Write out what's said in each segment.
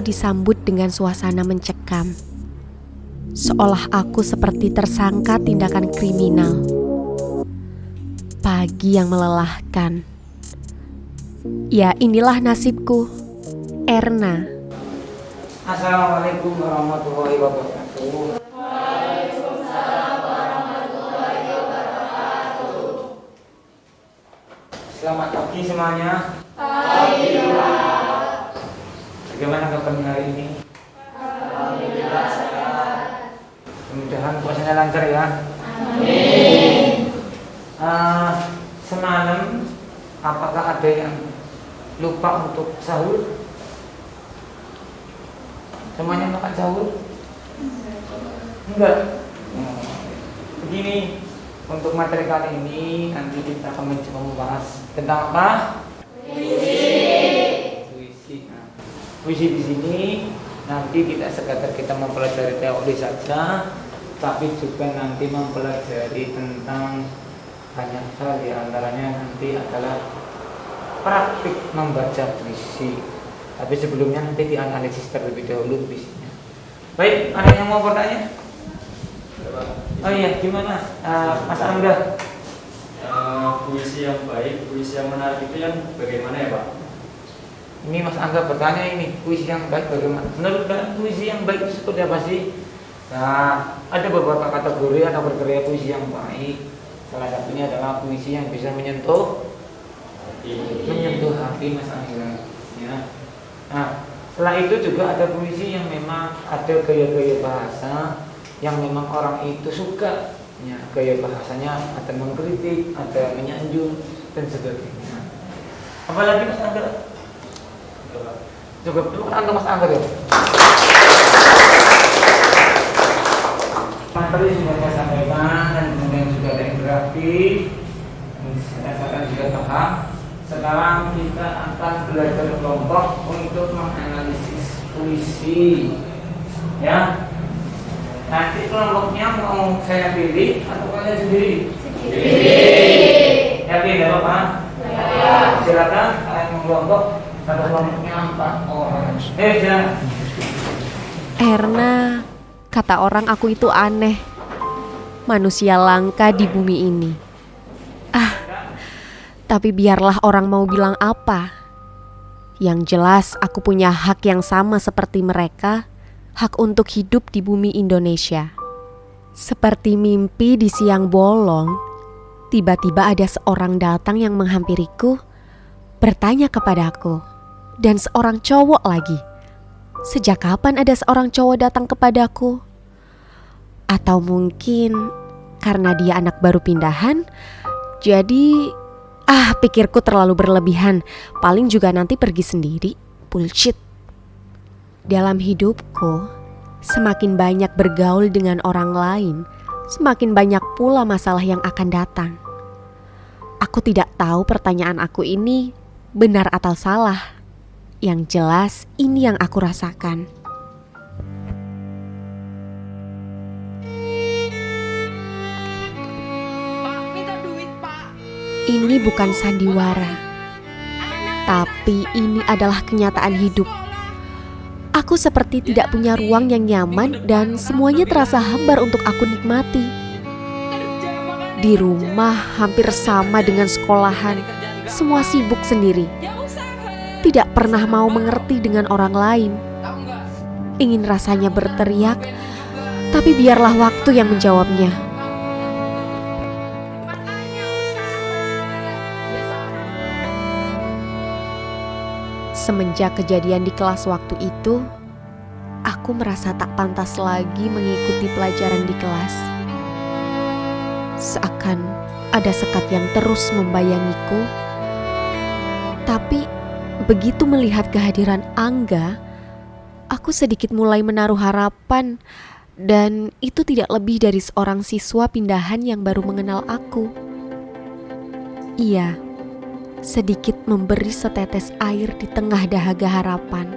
disambut dengan suasana mencekam. Seolah aku seperti tersangka tindakan kriminal. Pagi yang melelahkan. Ya, inilah nasibku. Erna. Assalamualaikum warahmatullahi wabarakatuh. Selamat pagi semuanya. Sahur? Semuanya makan sahur? Enggak. Oh, Begini, untuk materi kali ini nanti kita akan mencoba membahas tentang apa? Puisi. Puisi. Nah, puisi di sini nanti kita sekadar kita mempelajari teori saja, tapi juga nanti mempelajari tentang banyak hal di antaranya nanti adalah praktik membaca puisi. Tapi sebelumnya nanti dianalisis terlebih dahulu puisinya. Baik, ada yang mau bertanya? Oh iya, gimana uh, Mas Angga? Uh, puisi yang baik, puisi yang menarik itu yang bagaimana ya Pak? Ini Mas Angga bertanya ini, puisi yang baik bagaimana? Menurut kalian puisi yang baik itu seperti apa sih? Nah, ada beberapa kategori atau berkarya puisi yang baik. Salah satunya adalah puisi yang bisa menyentuh menyentuh hati Mas Angga. Ya. Nah, setelah itu juga ada puisi yang memang ada gaya-gaya bahasa yang memang orang itu suka ya, gaya bahasanya ada mengkritik, ada menyanjung dan sebagainya. Apalagi Mas Angga? Juga perlu kan Mas Angga ya? Materi sudah saya sampaikan dan kemudian sudah ada interaktif saya juga paham. Sekarang kita akan belajar kelompok untuk menganalisis puisi. Ya, Nanti kelompoknya mau saya pilih atau kalian sendiri? Sendiri. Yakin ya Bapak? Ya. Silakan kalian mau kelompok satu kelompoknya empat orang. Eh jangan. Erna, kata orang aku itu aneh. Manusia langka di bumi ini. Tapi biarlah orang mau bilang apa. Yang jelas aku punya hak yang sama seperti mereka hak untuk hidup di bumi Indonesia. Seperti mimpi di siang bolong, tiba-tiba ada seorang datang yang menghampiriku, bertanya kepadaku, dan seorang cowok lagi. Sejak kapan ada seorang cowok datang kepadaku? Atau mungkin karena dia anak baru pindahan, jadi ah pikirku terlalu berlebihan, paling juga nanti pergi sendiri. Bullshit. Dalam hidupku, semakin banyak bergaul dengan orang lain, semakin banyak pula masalah yang akan datang. Aku tidak tahu pertanyaan aku ini benar atau salah. Yang jelas, ini yang aku rasakan. Ini bukan sandiwara, tapi ini adalah kenyataan hidup Aku seperti tidak punya ruang yang nyaman dan semuanya terasa hambar untuk aku nikmati. Di rumah hampir sama dengan sekolahan, semua sibuk sendiri. Tidak pernah mau mengerti dengan orang lain. Ingin rasanya berteriak, tapi biarlah waktu yang menjawabnya. Semenjak kejadian di kelas waktu itu, aku merasa tak pantas lagi mengikuti pelajaran di kelas. Seakan ada sekat yang terus membayangiku, tapi begitu melihat kehadiran Angga, aku sedikit mulai menaruh harapan, dan itu tidak lebih dari seorang siswa pindahan yang baru mengenal aku. Iya sedikit memberi setetes air di tengah dahaga harapan.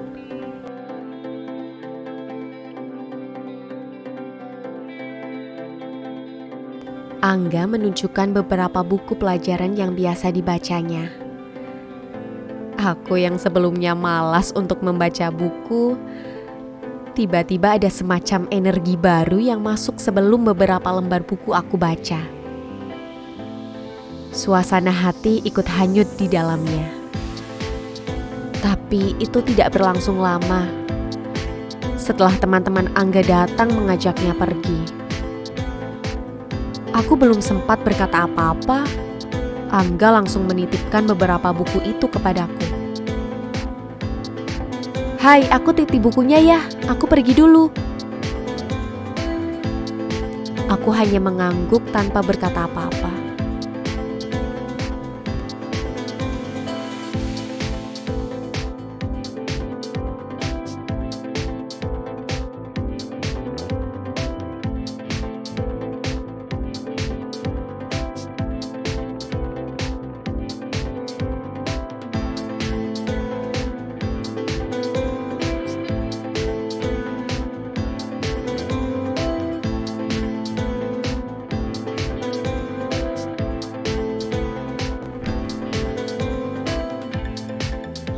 Angga menunjukkan beberapa buku pelajaran yang biasa dibacanya. Aku yang sebelumnya malas untuk membaca buku, tiba-tiba ada semacam energi baru yang masuk sebelum beberapa lembar buku aku baca. Suasana hati ikut hanyut di dalamnya. Tapi itu tidak berlangsung lama. Setelah teman-teman Angga datang mengajaknya pergi. Aku belum sempat berkata apa-apa, Angga langsung menitipkan beberapa buku itu kepadaku. Hai, aku titip bukunya ya, aku pergi dulu. Aku hanya mengangguk tanpa berkata apa-apa.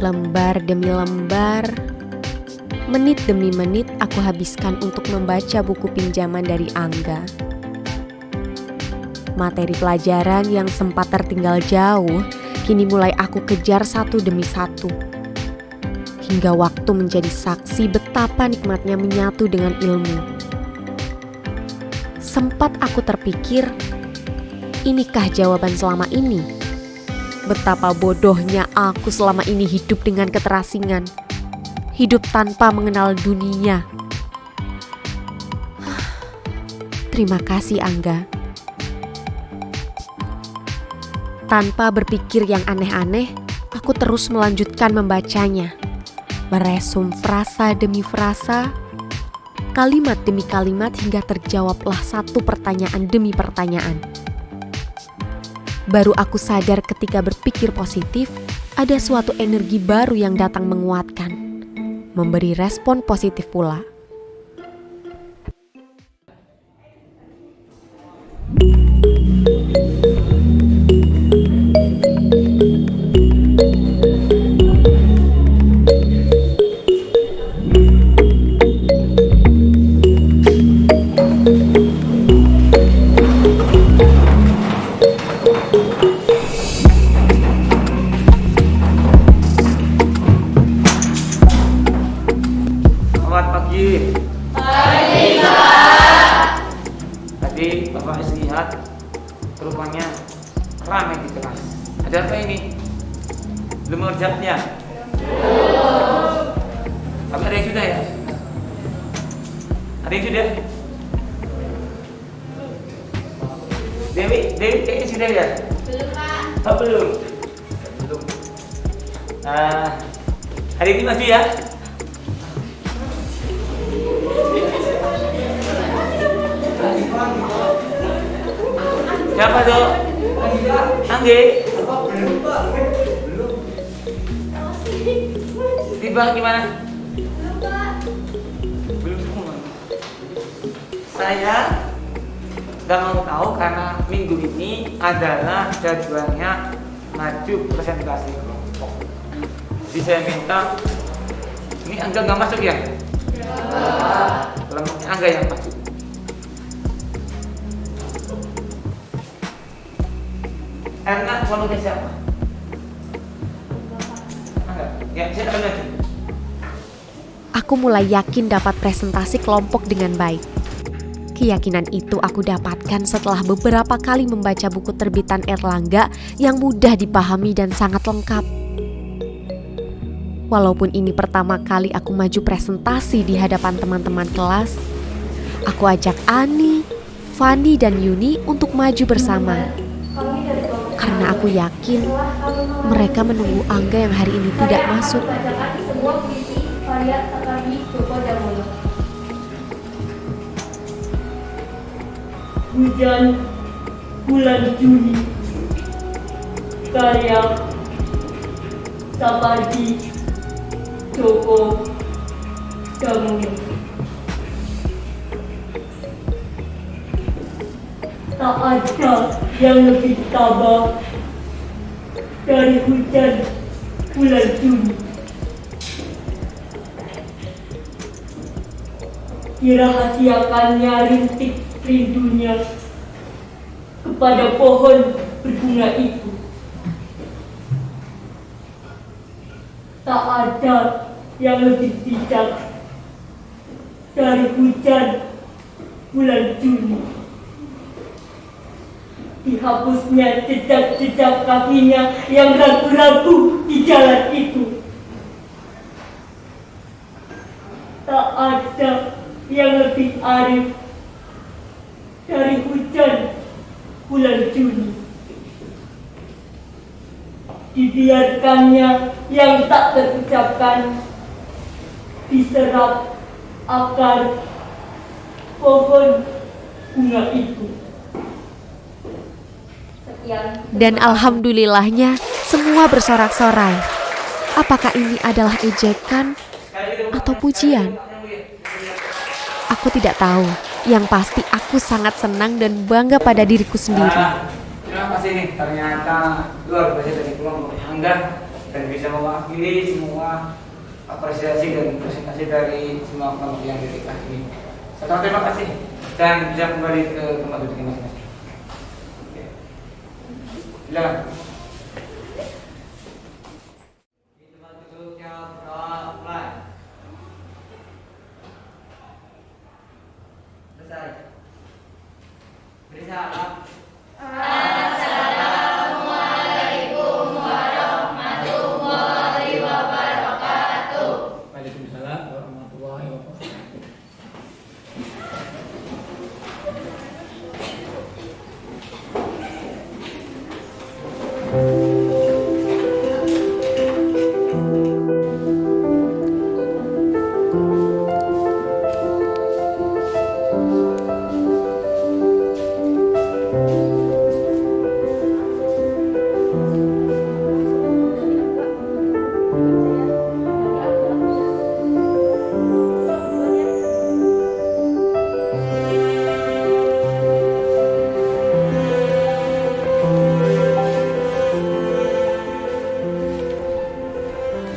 Lembar demi lembar, menit demi menit aku habiskan untuk membaca buku pinjaman dari Angga. Materi pelajaran yang sempat tertinggal jauh, kini mulai aku kejar satu demi satu. Hingga waktu menjadi saksi betapa nikmatnya menyatu dengan ilmu. Sempat aku terpikir, inikah jawaban selama ini? Betapa bodohnya aku selama ini hidup dengan keterasingan. Hidup tanpa mengenal dunia. Terima kasih Angga. Tanpa berpikir yang aneh-aneh, aku terus melanjutkan membacanya. Meresum frasa demi frasa, kalimat demi kalimat hingga terjawablah satu pertanyaan demi pertanyaan. Baru aku sadar ketika berpikir positif, ada suatu energi baru yang datang menguatkan, memberi respon positif pula. Selamat Ada yang sudah? Dewi, Dewi kayaknya sudah ya? Belum, Pak. Oh, belum. Belum. Nah, hari ini masih ya? Siapa tuh? Anggi. Tiba gimana? Saya nggak mau tahu karena minggu ini adalah jadwalnya maju presentasi kelompok. Jadi saya minta ini Angga nggak masuk ya? Kelompoknya Angga yang masuk. Erna kelompoknya siapa? Angga. Ya, saya ambil aja. Aku mulai yakin dapat presentasi kelompok dengan baik. Keyakinan itu aku dapatkan setelah beberapa kali membaca buku terbitan Erlangga yang mudah dipahami dan sangat lengkap. Walaupun ini pertama kali aku maju presentasi di hadapan teman-teman kelas, aku ajak Ani, Fani, dan Yuni untuk maju bersama. Karena aku yakin mereka menunggu Angga yang hari ini tidak masuk. Hujan bulan Juli karya Sapardi Joko Damono. Tak ada yang lebih tabah dari hujan bulan Juni. Dirahasiakannya rintik rindunya kepada pohon berbunga itu. Tak ada yang lebih bijak dari hujan bulan Juni. Dihapusnya jejak-jejak kakinya yang ragu-ragu di jalan itu. Tak ada yang lebih arif dari hujan bulan Juni. Dibiarkannya yang tak terucapkan diserap akar pohon bunga itu. Sekian. Dan alhamdulillahnya semua bersorak-sorai. Apakah ini adalah ejekan atau pujian? Aku tidak tahu. Yang pasti aku sangat senang dan bangga pada diriku sendiri. Terima kasih nih ternyata luar biasa dari kelompok Angga dan bisa mewakili semua apresiasi dan presentasi dari semua kelompok yang di kelas ini. Satu terima kasih dan bisa kembali ke tempat duduk masing-masing. Silakan.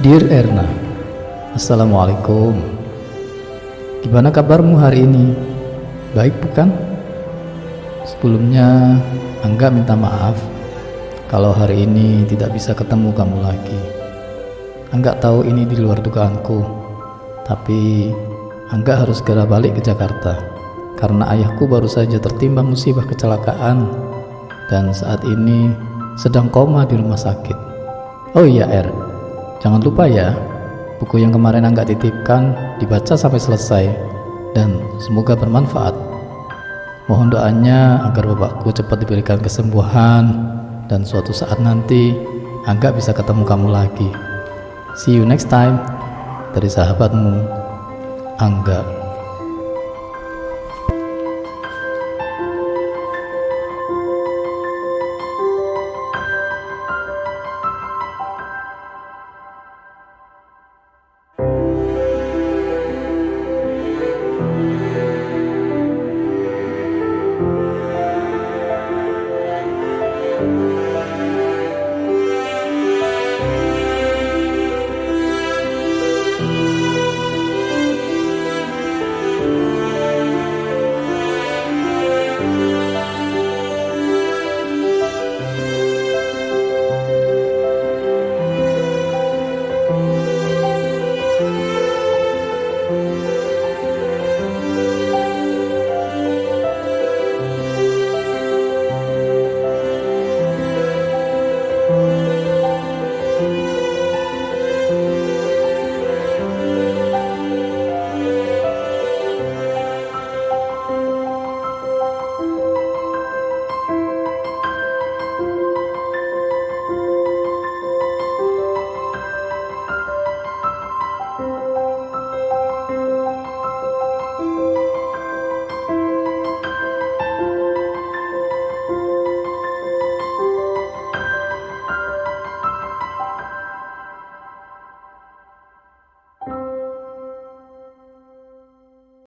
Dear Erna, Assalamualaikum. Gimana kabarmu hari ini? Baik bukan? Sebelumnya, Angga minta maaf kalau hari ini tidak bisa ketemu kamu lagi. Angga tahu ini di luar dugaanku, tapi Angga harus segera balik ke Jakarta karena ayahku baru saja tertimpa musibah kecelakaan dan saat ini sedang koma di rumah sakit. Oh iya Er, Jangan lupa ya, buku yang kemarin Angga titipkan dibaca sampai selesai dan semoga bermanfaat. Mohon doanya agar bapakku cepat diberikan kesembuhan dan suatu saat nanti Angga bisa ketemu kamu lagi. See you next time. Dari sahabatmu, Angga.